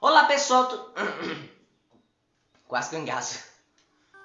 Olá pessoal, tu... quase que eu engasgo.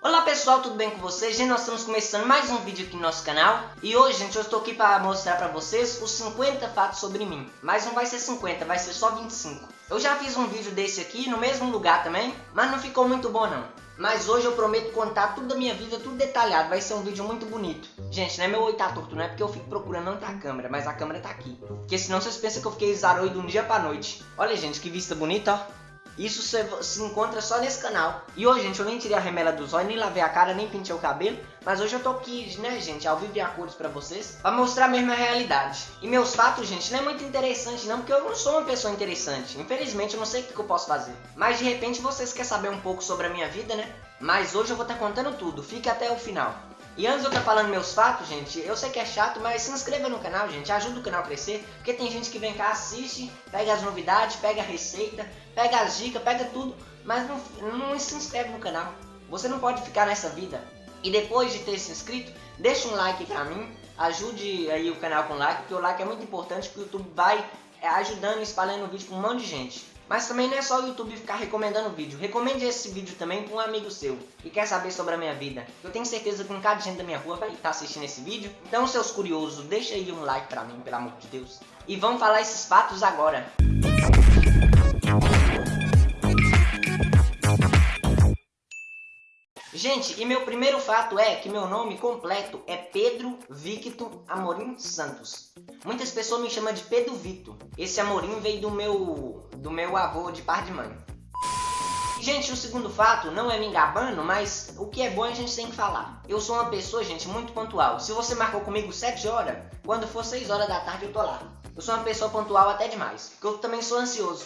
Olá pessoal, tudo bem com vocês? Gente, nós estamos começando mais um vídeo aqui no nosso canal E hoje, gente, eu estou aqui para mostrar para vocês os 50 fatos sobre mim Mas não vai ser 50, vai ser só 25 Eu já fiz um vídeo desse aqui, no mesmo lugar também Mas não ficou muito bom não mas hoje eu prometo contar tudo da minha vida, tudo detalhado. Vai ser um vídeo muito bonito. Gente, não é meu oi tá torto, não é porque eu fico procurando onde tá a câmera, mas a câmera tá aqui. Porque senão vocês pensam que eu fiquei zaroido de um dia pra noite. Olha, gente, que vista bonita, ó. Isso se encontra só nesse canal. E hoje, gente, eu nem tirei a remela dos olhos, nem lavei a cara, nem pintei o cabelo. Mas hoje eu tô aqui, né, gente, ao vivo e a cores pra vocês. Pra mostrar mesmo a realidade. E meus fatos, gente, não é muito interessante não, porque eu não sou uma pessoa interessante. Infelizmente, eu não sei o que eu posso fazer. Mas de repente vocês querem saber um pouco sobre a minha vida, né? Mas hoje eu vou estar tá contando tudo. Fique até o final. E antes de eu estar falando meus fatos, gente, eu sei que é chato, mas se inscreva no canal, gente, ajuda o canal a crescer, porque tem gente que vem cá, assiste, pega as novidades, pega a receita, pega as dicas, pega tudo, mas não, não se inscreve no canal. Você não pode ficar nessa vida. E depois de ter se inscrito, deixa um like pra mim, ajude aí o canal com like, porque o like é muito importante, porque o YouTube vai é, ajudando e espalhando o vídeo com um monte de gente. Mas também não é só o YouTube ficar recomendando vídeo. Recomende esse vídeo também para um amigo seu que quer saber sobre a minha vida. Eu tenho certeza que um cada gente da minha rua vai estar assistindo esse vídeo. Então, seus curiosos, deixa aí um like para mim, pelo amor de Deus. E vamos falar esses fatos agora. Gente, e meu primeiro fato é que meu nome completo é Pedro Victor Amorim Santos. Muitas pessoas me chamam de Pedro Vito. Esse Amorim veio do meu, do meu avô de par de mãe. Gente, o segundo fato não é me engabando, mas o que é bom a gente tem que falar. Eu sou uma pessoa, gente, muito pontual. Se você marcou comigo 7 horas, quando for 6 horas da tarde eu tô lá. Eu sou uma pessoa pontual até demais, porque eu também sou ansioso.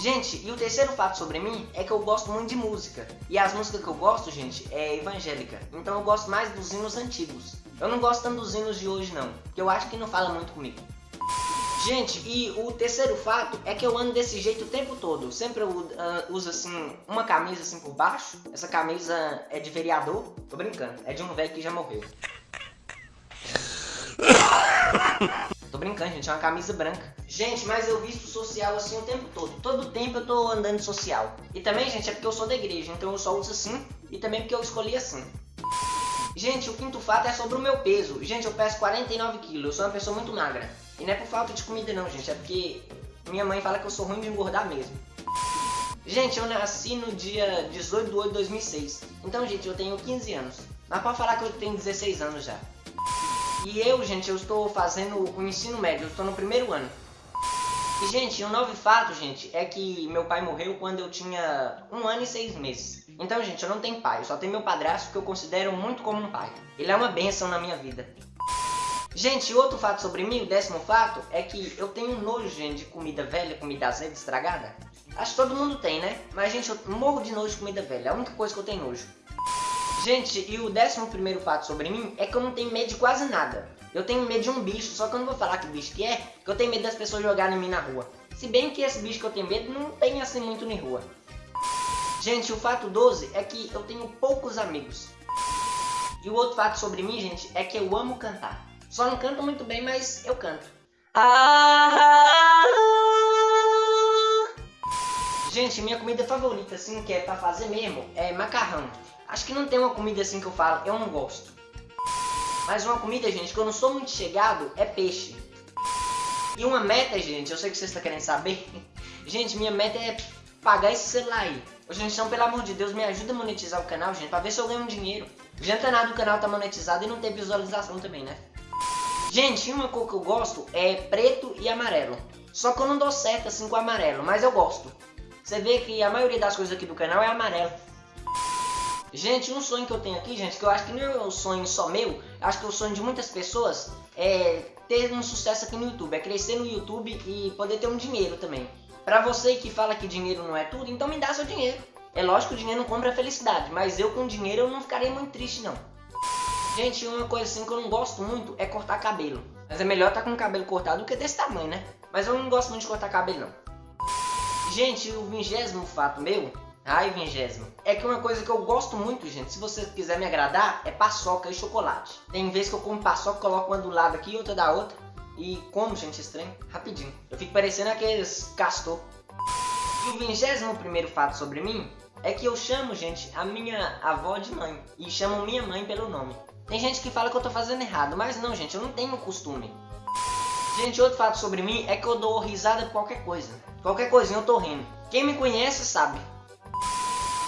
Gente, e o terceiro fato sobre mim é que eu gosto muito de música. E as músicas que eu gosto, gente, é evangélica. Então eu gosto mais dos hinos antigos. Eu não gosto tanto dos hinos de hoje, não. Porque eu acho que não fala muito comigo. Gente, e o terceiro fato é que eu ando desse jeito o tempo todo. Sempre eu uh, uso assim, uma camisa assim por baixo. Essa camisa é de vereador. Tô brincando, é de um velho que já morreu. Brincando, gente, é uma camisa branca. Gente, mas eu visto social assim o tempo todo. Todo tempo eu tô andando social. E também, gente, é porque eu sou da igreja, então eu só uso assim. E também porque eu escolhi assim. Gente, o quinto fato é sobre o meu peso. Gente, eu peso 49 quilos, eu sou uma pessoa muito magra. E não é por falta de comida não, gente, é porque minha mãe fala que eu sou ruim de engordar mesmo. Gente, eu nasci no dia 18 de 8 de 2006. Então, gente, eu tenho 15 anos. Mas pode falar que eu tenho 16 anos já. E eu, gente, eu estou fazendo o ensino médio, eu estou no primeiro ano. E, gente, um novo fato, gente, é que meu pai morreu quando eu tinha um ano e seis meses. Então, gente, eu não tenho pai, eu só tenho meu padrasto que eu considero muito como um pai. Ele é uma benção na minha vida. Gente, outro fato sobre mim, o décimo fato, é que eu tenho nojo, gente, de comida velha, comida azeda, estragada. Acho que todo mundo tem, né? Mas, gente, eu morro de nojo de comida velha, é a única coisa que eu tenho nojo. Gente, e o décimo primeiro fato sobre mim é que eu não tenho medo de quase nada. Eu tenho medo de um bicho, só que eu não vou falar que bicho que é, porque eu tenho medo das pessoas jogarem em mim na rua. Se bem que esse bicho que eu tenho medo não tem assim muito na rua. Gente, o fato 12 é que eu tenho poucos amigos. E o outro fato sobre mim, gente, é que eu amo cantar. Só não canto muito bem, mas eu canto. Gente, minha comida favorita, assim, que é pra fazer mesmo, é macarrão. Acho que não tem uma comida assim que eu falo, eu não gosto. Mas uma comida, gente, que eu não sou muito chegado, é peixe. E uma meta, gente, eu sei que vocês estão querendo saber. Gente, minha meta é pagar esse celular aí. Gente, então, pelo amor de Deus, me ajuda a monetizar o canal, gente, pra ver se eu ganho um dinheiro. Adianta nada o canal tá monetizado e não ter visualização também, né? Gente, uma cor que eu gosto é preto e amarelo. Só que eu não dou certo assim com amarelo, mas eu gosto. Você vê que a maioria das coisas aqui do canal é amarelo. Gente, um sonho que eu tenho aqui, gente, que eu acho que não é um sonho só meu, acho que é o sonho de muitas pessoas, é ter um sucesso aqui no YouTube, é crescer no YouTube e poder ter um dinheiro também. Pra você que fala que dinheiro não é tudo, então me dá seu dinheiro. É lógico que o dinheiro não compra felicidade, mas eu com dinheiro eu não ficarei muito triste não. Gente, uma coisa assim que eu não gosto muito é cortar cabelo. Mas é melhor tá com o cabelo cortado do que desse tamanho, né? Mas eu não gosto muito de cortar cabelo não. Gente, o vigésimo fato meu Ai, vingésimo. É que uma coisa que eu gosto muito, gente, se você quiser me agradar, é paçoca e chocolate. Tem vezes que eu como paçoca, coloco uma do lado aqui e outra da outra. E como, gente, estranho, rapidinho. Eu fico parecendo aqueles castor. E o 21 fato sobre mim é que eu chamo, gente, a minha avó de mãe. E chamo minha mãe pelo nome. Tem gente que fala que eu tô fazendo errado, mas não, gente, eu não tenho costume. Gente, outro fato sobre mim é que eu dou risada por qualquer coisa. Qualquer coisinha eu tô rindo. Quem me conhece sabe.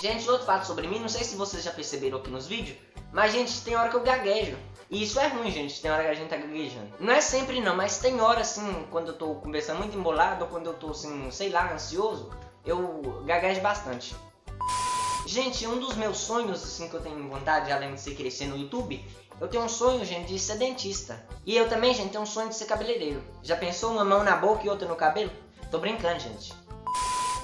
Gente, outro fato sobre mim, não sei se vocês já perceberam aqui nos vídeos, mas, gente, tem hora que eu gaguejo. E isso é ruim, gente, tem hora que a gente tá gaguejando. Não é sempre não, mas tem hora, assim, quando eu tô conversando muito embolado, ou quando eu tô, assim, sei lá, ansioso, eu gaguejo bastante. Gente, um dos meus sonhos, assim, que eu tenho vontade, além de ser crescer no YouTube, eu tenho um sonho, gente, de ser dentista. E eu também, gente, tenho um sonho de ser cabeleireiro. Já pensou uma mão na boca e outra no cabelo? Tô brincando, gente.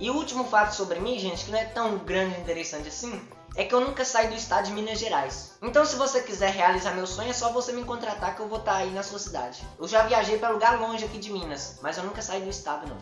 E o último fato sobre mim, gente, que não é tão grande e interessante assim, é que eu nunca saí do estado de Minas Gerais. Então se você quiser realizar meu sonho, é só você me contratar que eu vou estar tá aí na sua cidade. Eu já viajei para lugar longe aqui de Minas, mas eu nunca saí do estado não.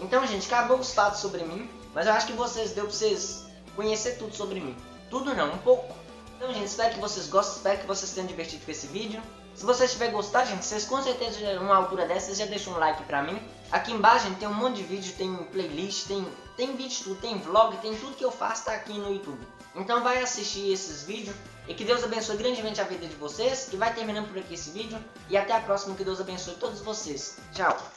Então, gente, acabou os fatos sobre mim, mas eu acho que vocês deu pra vocês conhecer tudo sobre mim. Tudo não, um pouco. Então, gente, espero que vocês gostem, espero que vocês tenham divertido com esse vídeo. Se vocês tiverem gostado, gente, vocês com certeza, numa altura dessa, já deixam um like pra mim. Aqui embaixo, gente, tem um monte de vídeo, tem playlist, tem, tem vídeo tudo, tem vlog, tem tudo que eu faço tá aqui no YouTube. Então vai assistir esses vídeos e que Deus abençoe grandemente a vida de vocês. E vai terminando por aqui esse vídeo. E até a próxima, que Deus abençoe todos vocês. Tchau!